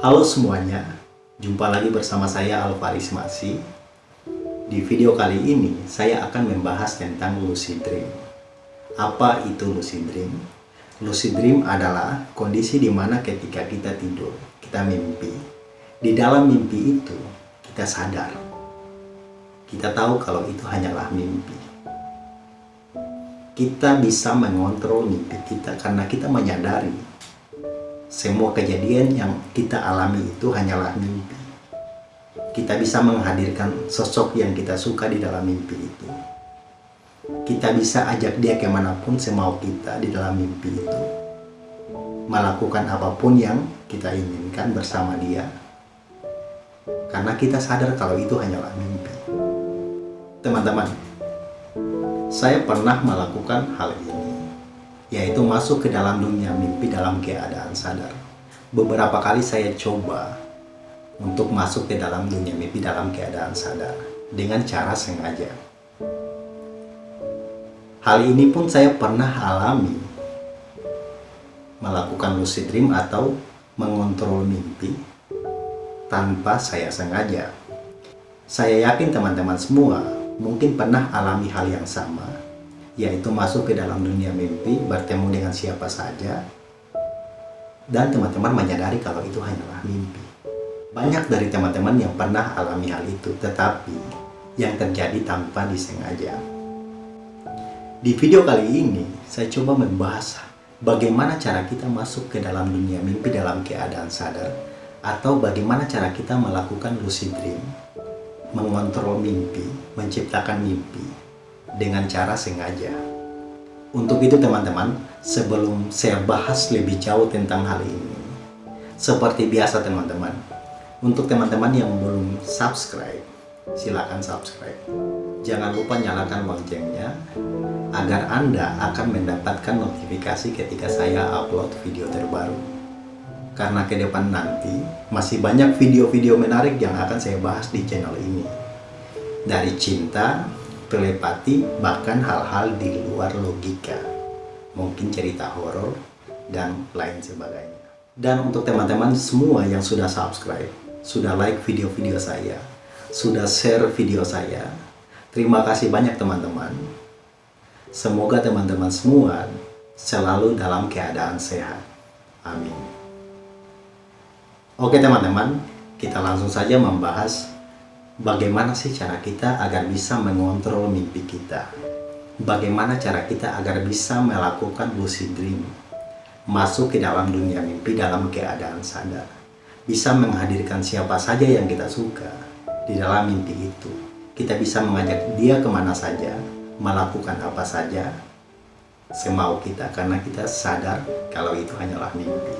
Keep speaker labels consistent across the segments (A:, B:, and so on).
A: Halo semuanya, jumpa lagi bersama saya Alvaris Masi. Di video kali ini, saya akan membahas tentang lucid dream. Apa itu lucid dream? Lucid dream adalah kondisi di mana ketika kita tidur, kita mimpi. Di dalam mimpi itu, kita sadar. Kita tahu kalau itu hanyalah mimpi. Kita bisa mengontrol mimpi kita karena kita menyadari semua kejadian yang kita alami itu hanyalah mimpi. Kita bisa menghadirkan sosok yang kita suka di dalam mimpi itu. Kita bisa ajak dia ke mana pun semau kita di dalam mimpi itu. Melakukan apa pun yang kita inginkan bersama dia. Karena kita sadar kalau itu hanyalah mimpi. Teman-teman, saya pernah melakukan hal ini yaitu masuk ke dalam dunia mimpi dalam keadaan sadar. Beberapa kali saya coba untuk masuk ke dalam dunia mimpi dalam keadaan sadar dengan cara sengaja. Hal ini pun saya pernah alami melakukan lucid dream atau mengontrol mimpi tanpa saya sengaja. Saya yakin teman-teman semua mungkin pernah alami hal yang sama yaitu masuk ke dalam dunia mimpi, bertemu dengan siapa saja, dan teman-teman menyadari kalau itu hanyalah mimpi. Banyak dari teman-teman yang pernah alami hal itu, tetapi yang terjadi tanpa disengaja. Di video kali ini, saya coba membahas bagaimana cara kita masuk ke dalam dunia mimpi dalam keadaan sadar, atau bagaimana cara kita melakukan lucid dream, mengontrol mimpi, menciptakan mimpi, dengan cara sengaja. Untuk itu teman-teman, sebelum saya bahas lebih jauh tentang hal ini, seperti biasa teman-teman, untuk teman-teman yang belum subscribe, silakan subscribe. Jangan lupa nyalakan loncengnya agar Anda akan mendapatkan notifikasi ketika saya upload video terbaru. Karena ke depan nanti masih banyak video-video menarik yang akan saya bahas di channel ini. Dari cinta, telepati, bahkan hal-hal di luar logika. Mungkin cerita horor dan lain sebagainya. Dan untuk teman-teman semua yang sudah subscribe, sudah like video-video saya, sudah share video saya, terima kasih banyak teman-teman. Semoga teman-teman semua selalu dalam keadaan sehat. Amin. Oke teman-teman, kita langsung saja membahas bagaimana sih cara kita agar bisa mengontrol mimpi kita? Bagaimana cara kita agar bisa melakukan lucid dream? Masuk ke dalam dunia mimpi dalam keadaan sadar. Bisa menghadirkan siapa saja yang kita suka di dalam mimpi itu. Kita bisa mengajak dia ke mana saja, melakukan apa saja, semau kita karena kita sadar kalau itu hanyalah mimpi.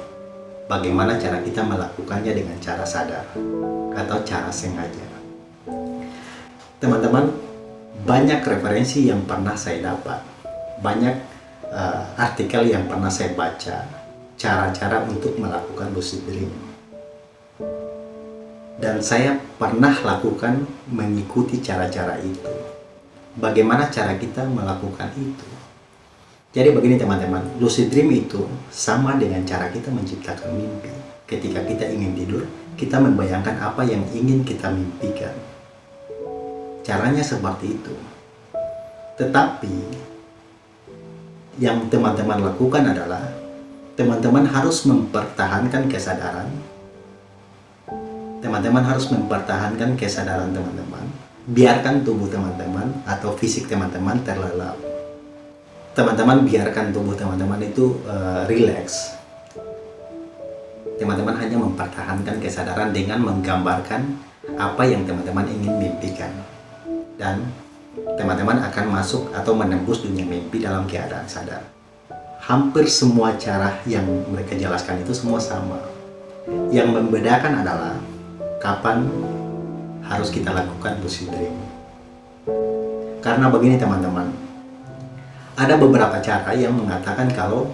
A: Bagaimana cara kita melakukannya dengan cara sadar atau cara sengaja? Teman-teman banyak referensi yang pernah saya dapat. Banyak uh, artikel yang pernah saya baca. Cara-cara untuk melakukan lucid dream dan saya pernah lakukan mengikuti cara-cara itu. Bagaimana cara kita melakukan itu? Jadi begini teman-teman. Lucid dream itu sama dengan cara kita menciptakan mimpi. Ketika kita ingin tidur kita membayangkan apa yang ingin kita mimpikan Caranya seperti itu. Tetapi yang teman-teman lakukan adalah teman-teman harus mempertahankan kesadaran. Teman-teman harus mempertahankan kesadaran teman-teman. Biarkan tubuh teman-teman atau fisik teman-teman terlelap. Teman-teman biarkan tubuh teman-teman itu uh, relax. Teman-teman hanya mempertahankan kesadaran dengan menggambarkan apa yang teman-teman ingin mimpikan dan teman-teman akan masuk atau menembus dunia mimpi dalam keadaan sadar. Hampir semua cara yang mereka jelaskan itu semua sama. Yang membedakan adalah kapan harus kita lakukan lucid dream. Karena begini teman-teman, ada beberapa cara yang mengatakan kalau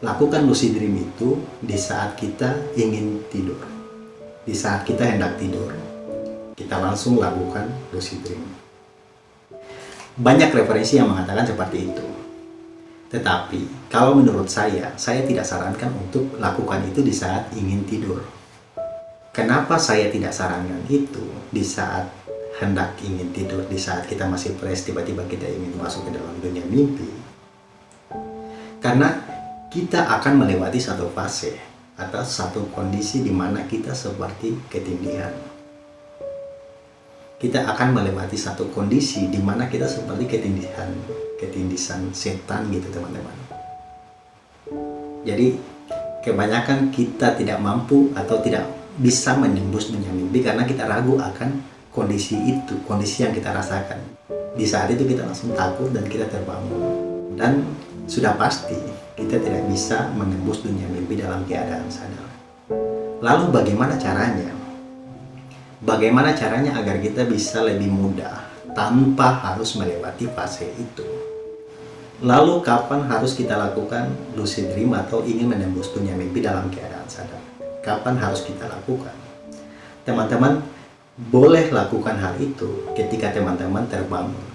A: lakukan lucid dream itu di saat kita ingin tidur. Di saat kita hendak tidur, kita langsung lakukan lucid dream. Banyak referensi yang mengatakan seperti itu. Tetapi, kalau menurut saya, saya tidak sarankan untuk lakukan itu di saat ingin tidur. Kenapa saya tidak sarankan itu di saat hendak ingin tidur, di saat kita masih fresh, tiba-tiba kita ingin masuk ke dalam dunia mimpi? Karena kita akan melewati satu fase atau satu kondisi di mana kita seperti ketindihan. Kita akan melewati satu kondisi di mana kita seperti ketindihan, ketindisan setan gitu teman-teman. Jadi kebanyakan kita tidak mampu atau tidak bisa menembus dunia mimpi karena kita ragu akan kondisi itu, kondisi yang kita rasakan. Di saat itu kita langsung takut dan kita terbangun. Dan sudah pasti kita tidak bisa menembus dunia mimpi dalam keadaan sadar. Lalu bagaimana caranya? Bagaimana caranya agar kita bisa lebih mudah tanpa harus melewati fase itu? Lalu kapan harus kita lakukan lucid dream atau ingin menembus dunia mimpi dalam keadaan sadar? kapan harus kita lakukan. Teman-teman boleh lakukan hal itu ketika teman-teman terbangun.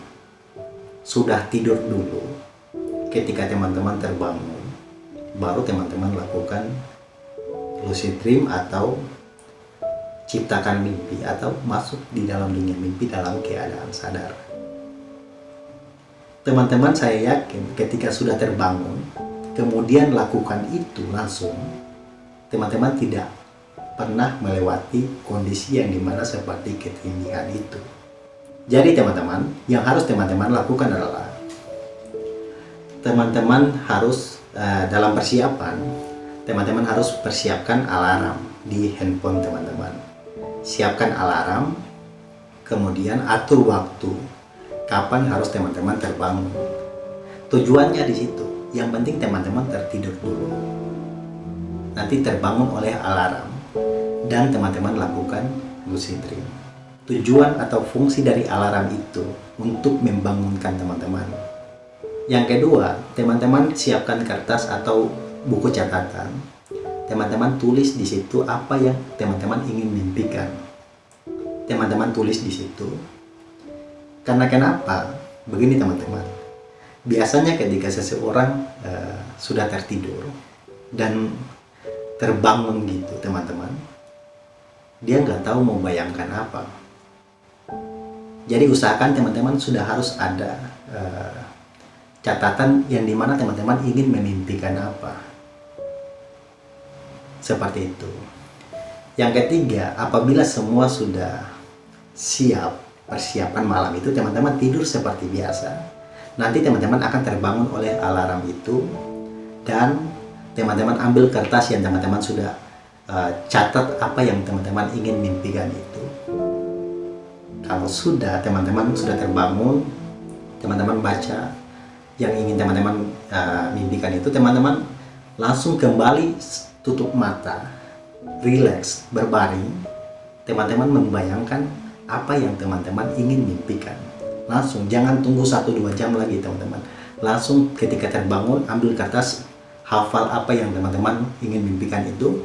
A: Sudah tidur dulu, ketika teman-teman terbangun, baru teman-teman lakukan lucid dream atau ciptakan mimpi atau masuk di dalam dunia mimpi dalam keadaan sadar. Teman-teman saya yakin ketika sudah terbangun, kemudian lakukan itu langsung, teman-teman tidak pernah melewati kondisi yang di mana seperti ketindihan itu. Jadi teman-teman, yang harus teman-teman lakukan adalah teman-teman harus uh, dalam persiapan, teman-teman harus persiapkan alarm di handphone teman-teman. Siapkan alarm, kemudian atur waktu kapan harus teman-teman terbangun. Tujuannya di situ. Yang penting teman-teman tertidur dulu nanti terbangun oleh alarm dan teman-teman lakukan lucid dream. Tujuan atau fungsi dari alarm itu untuk membangunkan teman-teman. Yang kedua, teman-teman siapkan kertas atau buku catatan. Teman-teman tulis di situ apa yang teman-teman ingin mimpikan. Teman-teman tulis di situ. Karena kenapa? Begini teman-teman. Biasanya ketika seseorang uh, sudah tertidur dan terbangun gitu teman-teman dia nggak tahu mau bayangkan apa jadi usahakan teman-teman sudah harus ada uh, catatan yang di mana teman-teman ingin memimpikan apa seperti itu. Yang ketiga apabila semua sudah siap persiapan malam itu teman-teman tidur seperti biasa. Nanti teman-teman akan terbangun oleh alarm itu dan teman-teman ambil kertas yang teman-teman sudah uh, catat apa yang teman-teman ingin mimpikan itu. Kalau sudah teman-teman sudah terbangun teman-teman baca yang ingin teman-teman uh, mimpikan itu teman-teman langsung kembali tutup mata relax berbaring teman-teman membayangkan apa yang teman-teman ingin mimpikan. Langsung jangan tunggu 1-2 jam lagi teman-teman. Langsung ketika terbangun ambil kertas hafal apa yang teman-teman ingin mimpikan itu.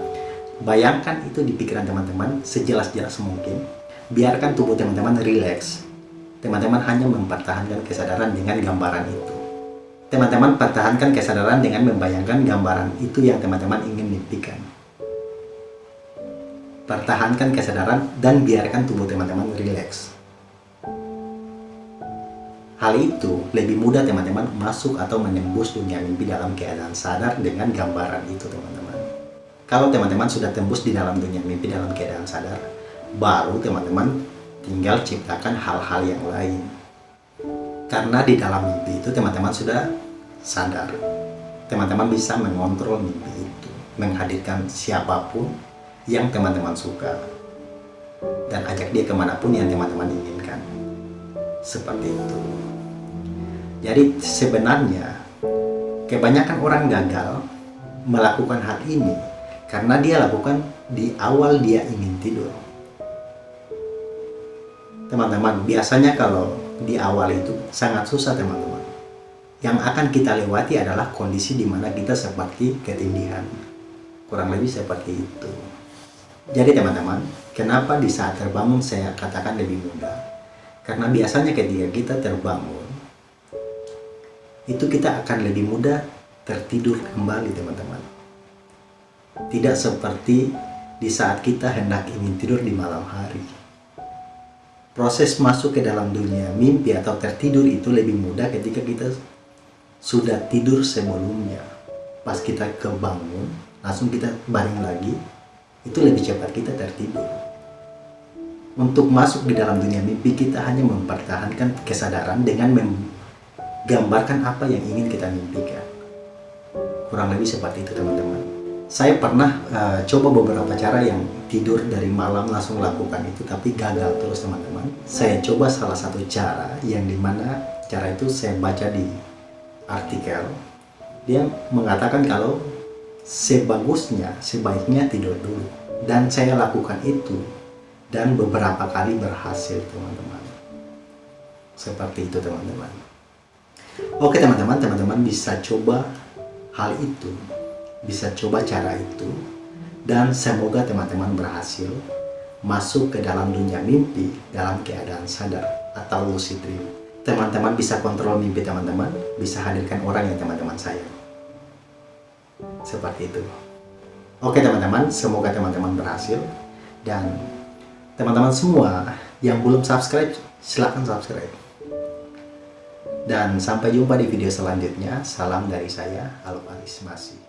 A: Bayangkan itu di pikiran teman-teman sejelas-jelas mungkin. Biarkan tubuh teman-teman rileks teman-teman hanya mempertahankan kesadaran dengan gambaran itu teman-teman pertahankan kesadaran dengan membayangkan gambaran itu yang teman-teman ingin mimpikan pertahankan kesadaran dan biarkan tubuh teman-teman rileks Hal itu lebih mudah teman-teman masuk atau menembus dunia mimpi dalam keadaan sadar dengan gambaran itu teman-teman. Kalau teman-teman sudah tembus di dalam dunia mimpi dalam keadaan sadar, baru teman-teman tinggal ciptakan hal-hal yang lain. Karena di dalam mimpi itu teman-teman sudah sadar. Teman-teman bisa mengontrol mimpi itu, menghadirkan siapa pun yang teman-teman suka, dan ajak dia ke mana pun yang teman-teman inginkan. Seperti itu. Jadi sebenarnya kebanyakan orang gagal melakukan hal ini karena dia lakukan di awal dia ingin tidur. Teman-teman, biasanya kalau di awal itu sangat susah teman-teman. Yang akan kita lewati adalah kondisi di mana kita seperti ketindihan. Kurang lebih seperti itu. Jadi teman-teman, kenapa di saat terbangun saya katakan lebih mudah? Karena biasanya ketika kita terbangun, itu kita akan lebih mudah tertidur kembali teman-teman tidak seperti di saat kita hendak ingin tidur di malam hari. Proses masuk ke dalam dunia mimpi atau tertidur itu lebih mudah ketika kita sudah tidur sebelumnya. Pas kita kebangun, langsung kita baring lagi, itu lebih cepat kita tertidur. Untuk masuk di dalam dunia mimpi, kita hanya mempertahankan kesadaran dengan menggambarkan apa yang ingin kita mimpikan. Kurang lebih seperti itu teman-teman saya pernah uh, coba beberapa cara yang tidur dari malam langsung lakukan itu tapi gagal terus teman-teman. Saya coba salah satu cara yang di mana cara itu saya baca di artikel. Dia mengatakan kalau sebagusnya sebaiknya tidur dulu. Dan saya lakukan itu dan beberapa kali berhasil teman-teman. Seperti itu teman-teman. Oke teman-teman teman-teman bisa coba hal itu bisa coba cara itu dan semoga teman-teman berhasil masuk ke dalam dunia mimpi dalam keadaan sadar atau lucid dream. Teman-teman bisa kontrol mimpi teman-teman, bisa hadirkan orang yang teman-teman sayang. Seperti itu. Oke teman-teman, semoga teman-teman berhasil dan teman-teman semua yang belum subscribe, silahkan subscribe. Dan sampai jumpa di video selanjutnya. Salam dari saya, Alparis Masih.